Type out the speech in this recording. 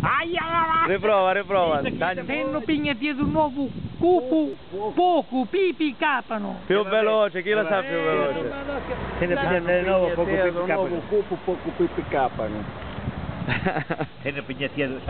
Aia! Riprova, riprova. Dai, Venno pigna dietro un nuovo cupo, poco, pipi capano. più veloce, chi lo sa più eh, veloce? Se ne prende di nuovo poco pipi capano. Se ne prende di nuovo cupo, poco pipi capano. Se ne prende